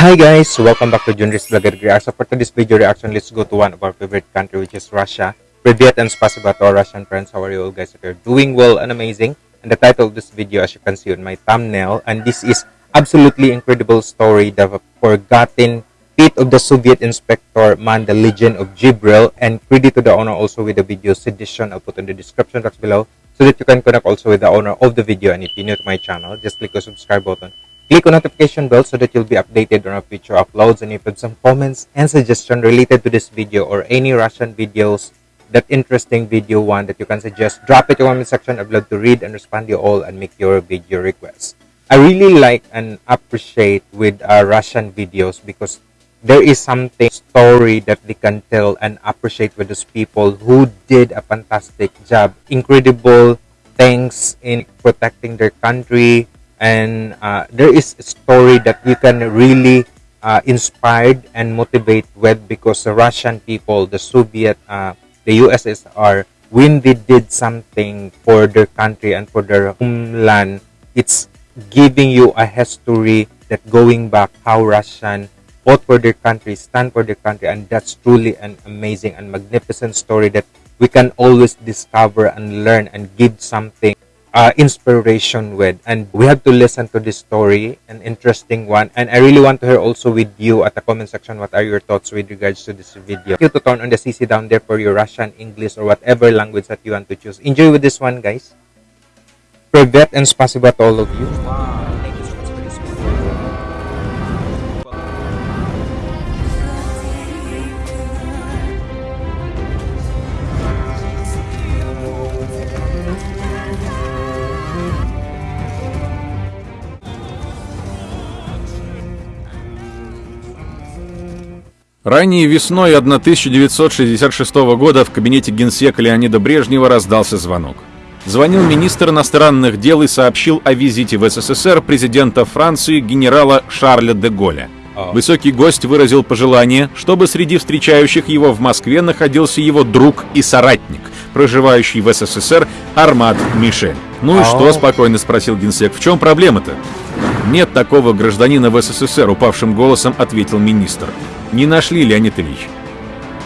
Hi guys, welcome back to Junris Vlogger Reaction. So for today's video reaction, let's go to one of our favorite country which is Russia. Privyet and spasiba to our Russian friends. How are you all guys? If you're doing well and amazing. And the title of this video as you can see on my thumbnail. And this is absolutely incredible story. The forgotten feat of the Soviet inspector man, the legend of Jibril. And credit to the owner also with the video sedition. I'll put in the description box below so that you can connect also with the owner of the video. And if you're new to my channel, just click the subscribe button Click on notification bell so that you'll be updated on our future uploads and if you have some comments and suggestion related to this video or any Russian videos that interesting video one that you can suggest, drop it in the comment section. I'd love to read and respond to you all and make your video requests. I really like and appreciate with Russian videos because there is something story that they can tell and appreciate with those people who did a fantastic job, incredible things in protecting their country, and uh, there is a story that you can really uh, inspired and motivate with because the Russian people, the Soviet, uh, the USSR, when they did something for their country and for their homeland, it's giving you a history that going back how Russian fought for their country, stand for their country, and that's truly an amazing and magnificent story that we can always discover and learn and give something uh, inspiration with. And we have to listen to this story an interesting one. And i really want to hear also with you at the comment section what are your thoughts with regards to this video? You to turn on the cc down there for your russian english or whatever language that you want to choose. Enjoy with this one guys. Privet and spasiba to all of you Ранней весной 1966 года в кабинете генсека Леонида Брежнева раздался звонок. Звонил министр иностранных дел и сообщил о визите в СССР президента Франции генерала Шарля де Голля. А. Высокий гость выразил пожелание, чтобы среди встречающих его в Москве находился его друг и соратник, проживающий в СССР Армат Мишель. «Ну и что?» а. – спокойно спросил генсек. «В чем проблема-то?» «Нет такого гражданина в СССР», – упавшим голосом ответил министр. Не нашли, Леонид Ильич.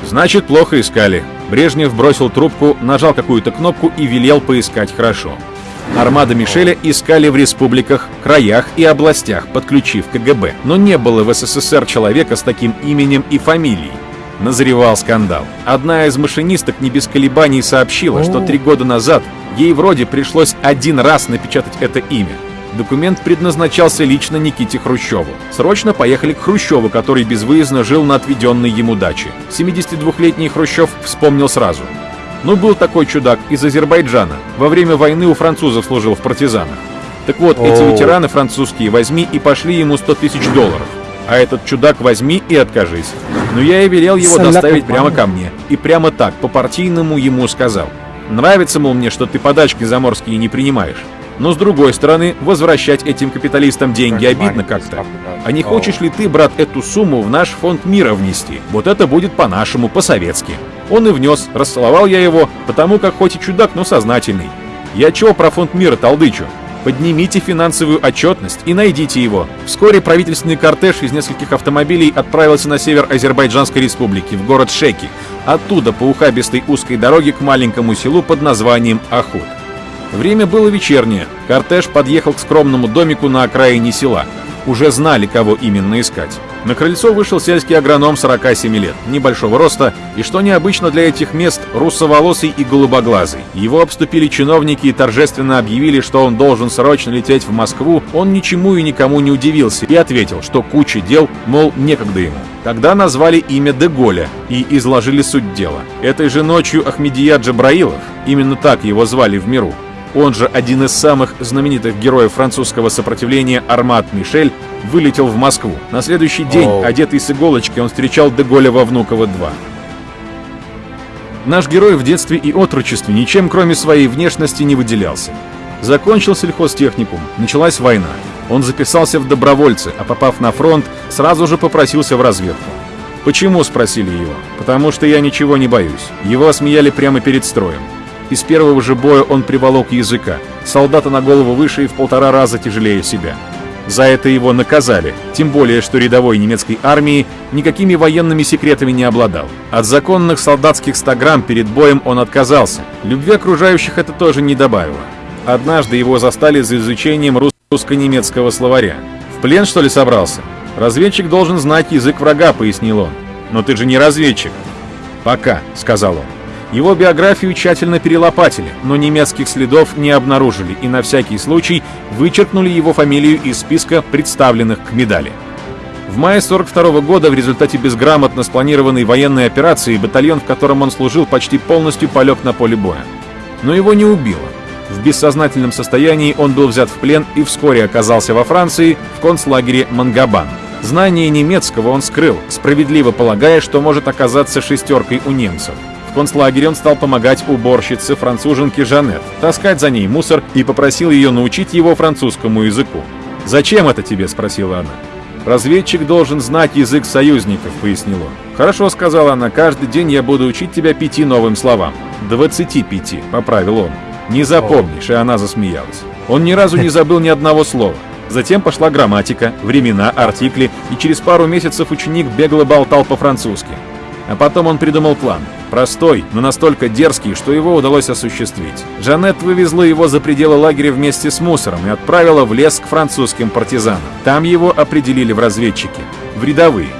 Значит, плохо искали. Брежнев бросил трубку, нажал какую-то кнопку и велел поискать хорошо. Армада Мишеля искали в республиках, краях и областях, подключив КГБ. Но не было в СССР человека с таким именем и фамилией. Назревал скандал. Одна из машинисток не без колебаний сообщила, что три года назад ей вроде пришлось один раз напечатать это имя. Документ предназначался лично Никите Хрущеву. Срочно поехали к Хрущеву, который безвыездно жил на отведенной ему даче. 72-летний Хрущев вспомнил сразу. Ну, был такой чудак из Азербайджана. Во время войны у французов служил в партизанах. Так вот, эти ветераны французские возьми и пошли ему 100 тысяч долларов. А этот чудак возьми и откажись. Но я и велел его доставить прямо ко мне. И прямо так, по-партийному ему сказал. Нравится, мол, мне, что ты подачки заморские не принимаешь. Но с другой стороны, возвращать этим капиталистам деньги обидно как-то. А не хочешь ли ты, брат, эту сумму в наш фонд мира внести? Вот это будет по-нашему, по-советски. Он и внес, расцеловал я его, потому как хоть и чудак, но сознательный. Я чего про фонд мира толдычу? Поднимите финансовую отчетность и найдите его. Вскоре правительственный кортеж из нескольких автомобилей отправился на север Азербайджанской республики, в город Шеки. Оттуда по ухабистой узкой дороге к маленькому селу под названием Ахуд. Время было вечернее. Кортеж подъехал к скромному домику на окраине села. Уже знали, кого именно искать. На крыльцо вышел сельский агроном 47 лет, небольшого роста, и, что необычно для этих мест, русоволосый и голубоглазый. Его обступили чиновники и торжественно объявили, что он должен срочно лететь в Москву. Он ничему и никому не удивился и ответил, что куча дел, мол, некогда ему. Тогда назвали имя Деголя и изложили суть дела. Этой же ночью Ахмедия Джабраилов, именно так его звали в миру, он же один из самых знаменитых героев французского сопротивления Армат Мишель, вылетел в Москву. На следующий день, oh. одетый с иголочки, он встречал Деголя во Внуково-2. Наш герой в детстве и отрочестве ничем, кроме своей внешности, не выделялся. Закончил сельхозтехникум, началась война. Он записался в добровольцы, а попав на фронт, сразу же попросился в разведку. «Почему?» – спросили его. «Потому что я ничего не боюсь». Его осмеяли прямо перед строем. Из первого же боя он приволок языка, солдата на голову выше и в полтора раза тяжелее себя. За это его наказали, тем более, что рядовой немецкой армии никакими военными секретами не обладал. От законных солдатских 100 грамм перед боем он отказался. Любви окружающих это тоже не добавило. Однажды его застали за изучением русско-немецкого словаря. «В плен, что ли, собрался?» «Разведчик должен знать язык врага», — пояснил он. «Но ты же не разведчик». «Пока», — сказал он. Его биографию тщательно перелопатили, но немецких следов не обнаружили и на всякий случай вычеркнули его фамилию из списка представленных к медали. В мае 42 года в результате безграмотно спланированной военной операции батальон, в котором он служил, почти полностью полег на поле боя. Но его не убило. В бессознательном состоянии он был взят в плен и вскоре оказался во Франции в концлагере Мангабан. Знание немецкого он скрыл, справедливо полагая, что может оказаться шестеркой у немцев. Концлагере он стал помогать уборщице француженке Жанет, таскать за ней мусор и попросил ее научить его французскому языку. «Зачем это тебе?» – спросила она. «Разведчик должен знать язык союзников», — пояснил он. «Хорошо», — сказала она, — «каждый день я буду учить тебя пяти новым словам». «Двадцати пяти», — поправил он. «Не запомнишь», — и она засмеялась. Он ни разу не забыл ни одного слова. Затем пошла грамматика, времена, артикли, и через пару месяцев ученик бегло болтал по-французски. А потом он придумал план. Простой, но настолько дерзкий, что его удалось осуществить. Жанет вывезла его за пределы лагеря вместе с мусором и отправила в лес к французским партизанам. Там его определили в разведчики. В рядовые.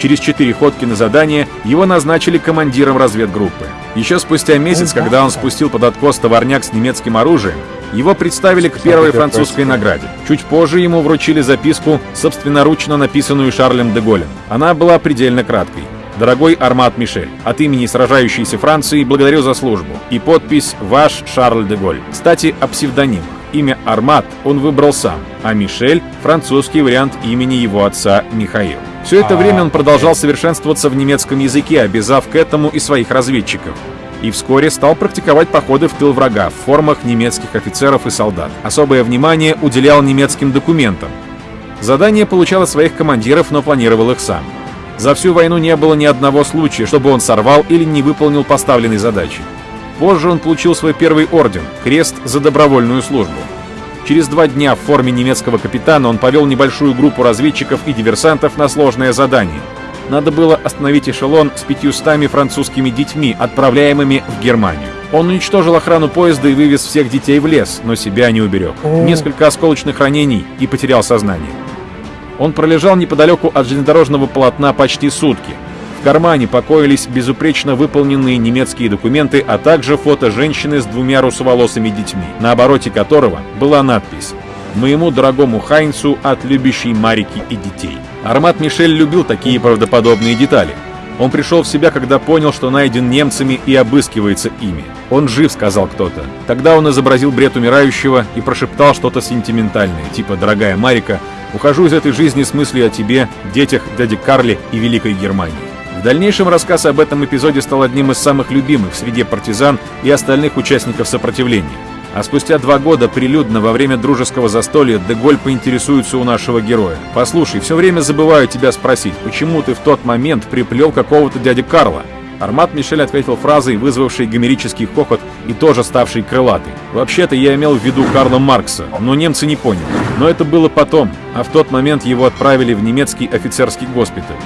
Через четыре ходки на задание его назначили командиром разведгруппы. Еще спустя месяц, когда он спустил под откос товарняк с немецким оружием, его представили к первой французской награде. Чуть позже ему вручили записку, собственноручно написанную Шарлем де Голлем. Она была предельно краткой. Дорогой Армат Мишель, от имени сражающейся Франции благодарю за службу. И подпись «Ваш Шарль де Голь». Кстати, о псевдонимах. Имя Армат он выбрал сам, а Мишель – французский вариант имени его отца Михаил. Все это время он продолжал совершенствоваться в немецком языке, обязав к этому и своих разведчиков. И вскоре стал практиковать походы в тыл врага в формах немецких офицеров и солдат. Особое внимание уделял немецким документам. Задание получало своих командиров, но планировал их сам. За всю войну не было ни одного случая, чтобы он сорвал или не выполнил поставленной задачи. Позже он получил свой первый орден – крест за добровольную службу. Через два дня в форме немецкого капитана он повел небольшую группу разведчиков и диверсантов на сложное задание. Надо было остановить эшелон с пятьюстами французскими детьми, отправляемыми в Германию. Он уничтожил охрану поезда и вывез всех детей в лес, но себя не уберег. Несколько осколочных ранений и потерял сознание. Он пролежал неподалеку от железнодорожного полотна почти сутки. В кармане покоились безупречно выполненные немецкие документы, а также фото женщины с двумя русоволосыми детьми, на обороте которого была надпись «Моему дорогому Хайнцу от любящей Марики и детей». Армат Мишель любил такие правдоподобные детали. Он пришел в себя, когда понял, что найден немцами и обыскивается ими. «Он жив», — сказал кто-то. Тогда он изобразил бред умирающего и прошептал что-то сентиментальное, типа «Дорогая Марика, ухожу из этой жизни с мыслью о тебе, детях, дяде Карле и Великой Германии». В дальнейшем рассказ об этом эпизоде стал одним из самых любимых среди партизан и остальных участников сопротивления. А спустя два года прилюдно во время дружеского застолья Деголь поинтересуется у нашего героя. «Послушай, все время забываю тебя спросить, почему ты в тот момент приплел какого-то дядя Карла?» Армат Мишель ответил фразой, вызвавшей гомерический хохот и тоже ставшей крылатой. «Вообще-то я имел в виду Карла Маркса, но немцы не поняли. Но это было потом, а в тот момент его отправили в немецкий офицерский госпиталь.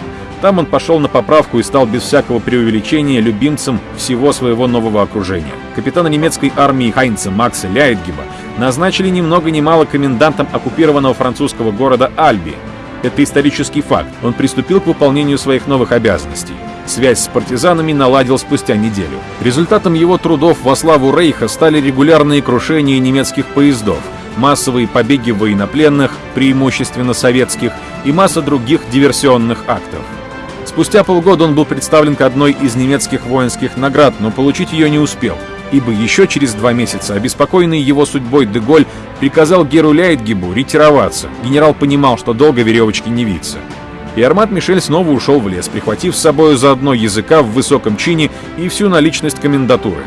Там он пошел на поправку и стал без всякого преувеличения любимцем всего своего нового окружения. Капитана немецкой армии Хайнца Макса Ляйтгеба назначили ни много ни мало комендантом оккупированного французского города Альби. Это исторический факт. Он приступил к выполнению своих новых обязанностей. Связь с партизанами наладил спустя неделю. Результатом его трудов во славу Рейха стали регулярные крушения немецких поездов, массовые побеги военнопленных, преимущественно советских, и масса других диверсионных актов. Спустя полгода он был представлен к одной из немецких воинских наград, но получить ее не успел, ибо еще через два месяца обеспокоенный его судьбой Деголь приказал Геру Ляйтгибу ретироваться. Генерал понимал, что долго веревочки не виться. И Армат Мишель снова ушел в лес, прихватив с собой заодно языка в высоком чине и всю наличность комендатуры.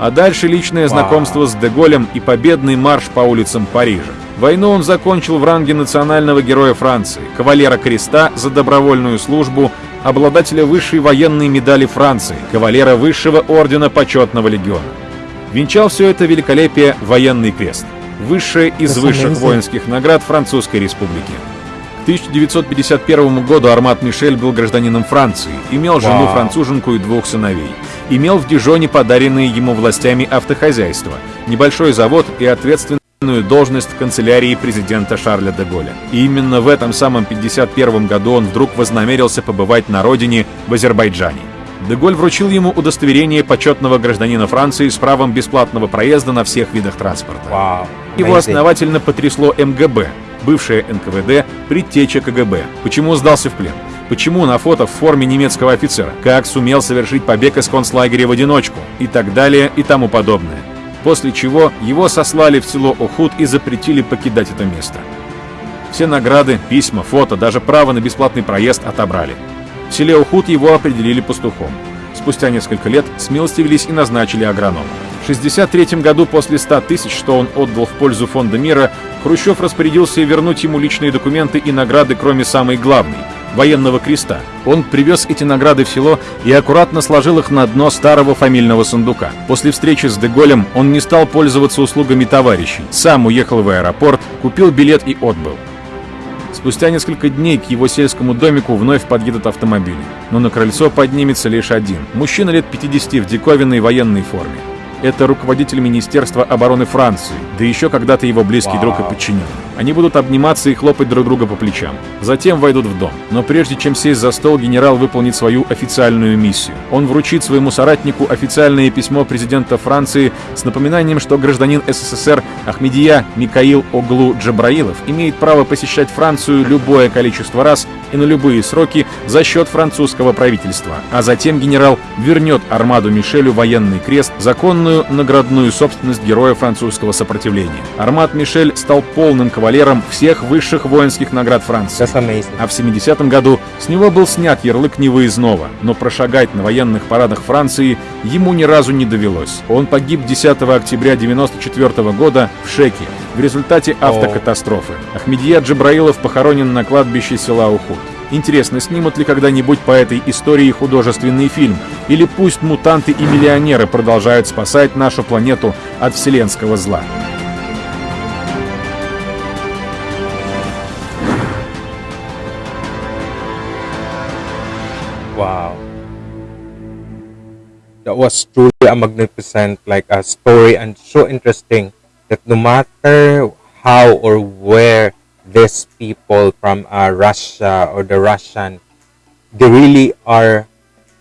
А дальше личное знакомство с Деголем и победный марш по улицам Парижа. Войну он закончил в ранге национального героя Франции, кавалера креста за добровольную службу обладателя высшей военной медали Франции, кавалера высшего ордена почетного легиона. Венчал все это великолепие военный крест. высшая из высших воинских наград Французской Республики. К 1951 году Армат Мишель был гражданином Франции, имел жену француженку и двух сыновей. Имел в Дижоне подаренные ему властями автохозяйство, небольшой завод и ответственную должность в канцелярии президента Шарля де Голля. И именно в этом самом 51 году он вдруг вознамерился побывать на родине в Азербайджане. Деголь вручил ему удостоверение почетного гражданина Франции с правом бесплатного проезда на всех видах транспорта. Wow. Его основательно потрясло МГБ, бывшее НКВД, предтеча КГБ. Почему сдался в плен? Почему на фото в форме немецкого офицера? Как сумел совершить побег из концлагеря в одиночку? И так далее и тому подобное. После чего его сослали в село Охуд и запретили покидать это место. Все награды, письма, фото, даже право на бесплатный проезд отобрали. В селе Ухуд его определили пастухом. Спустя несколько лет смилостивились и назначили агрономом. В 1963 году после 100 тысяч, что он отдал в пользу Фонда мира, Хрущев распорядился вернуть ему личные документы и награды, кроме самой главной – военного креста. Он привез эти награды в село и аккуратно сложил их на дно старого фамильного сундука. После встречи с Деголем он не стал пользоваться услугами товарищей, сам уехал в аэропорт, купил билет и отбыл. Спустя несколько дней к его сельскому домику вновь подъедут автомобили. Но на крыльцо поднимется лишь один. Мужчина лет 50 в диковинной военной форме. Это руководитель Министерства обороны Франции, да еще когда-то его близкий друг и подчиненный. Они будут обниматься и хлопать друг друга по плечам. Затем войдут в дом. Но прежде чем сесть за стол, генерал выполнит свою официальную миссию. Он вручит своему соратнику официальное письмо президента Франции с напоминанием, что гражданин СССР Ахмедия Микаил Оглу Джабраилов имеет право посещать Францию любое количество раз и на любые сроки за счет французского правительства. А затем генерал вернет Армаду Мишелю военный крест, законную наградную собственность героя французского сопротивления. Армад Мишель стал полным кавалером всех высших воинских наград Франции. А в 70-м году с него был снят ярлык невыездного, но прошагать на военных парадах Франции ему ни разу не довелось. Он погиб 10 октября 94 года в Шеке в результате автокатастрофы. Ахмедия Джабраилов похоронен на кладбище села Ухуд. Интересно, снимут ли когда-нибудь по этой истории художественный фильм? Или пусть мутанты и миллионеры продолжают спасать нашу планету от вселенского зла? Wow. That was truly a magnificent like a story and so interesting that no matter how or where these people from uh, Russia or the Russian they really are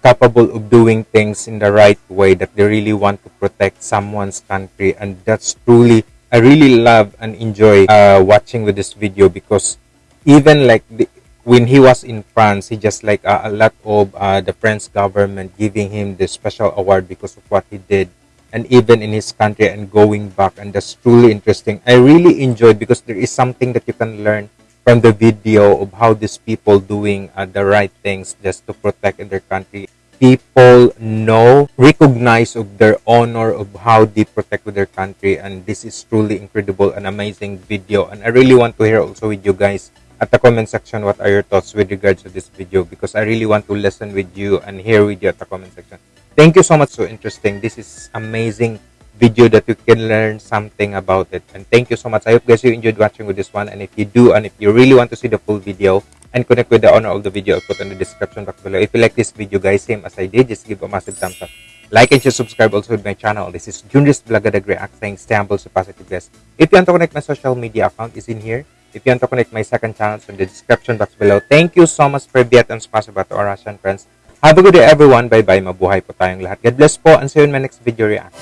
capable of doing things in the right way that they really want to protect someone's country and that's truly I really love and enjoy uh, watching with this video because even like the, when he was in France, he just like uh, a lot of uh, the French government giving him the special award because of what he did, and even in his country and going back, and that's truly interesting. I really enjoyed because there is something that you can learn from the video of how these people doing uh, the right things just to protect their country. People know, recognize of their honor of how they protect their country, and this is truly incredible and amazing video. And I really want to hear also with you guys at the comment section what are your thoughts with regards to this video because I really want to listen with you and hear with you at the comment section. Thank you so much. So interesting. This is amazing video that you can learn something about it. And thank you so much. I hope guys you enjoyed watching with this one. And if you do, and if you really want to see the full video and connect with the owner of the video, I'll put in the description box below. If you like this video, guys, same as I did, just give a massive thumbs up. Like and share, subscribe also to my channel. This is Junris Blagadag React saying stay humble, so positive guys. If you want to connect my social media account is in here. If you want to connect my second channel, it's in the description box below. Thank you so much for Viet and spasiba to our Russian friends. Have a good day everyone. Bye-bye. Mabuhay po tayong lahat. God bless po and see you in my next video react.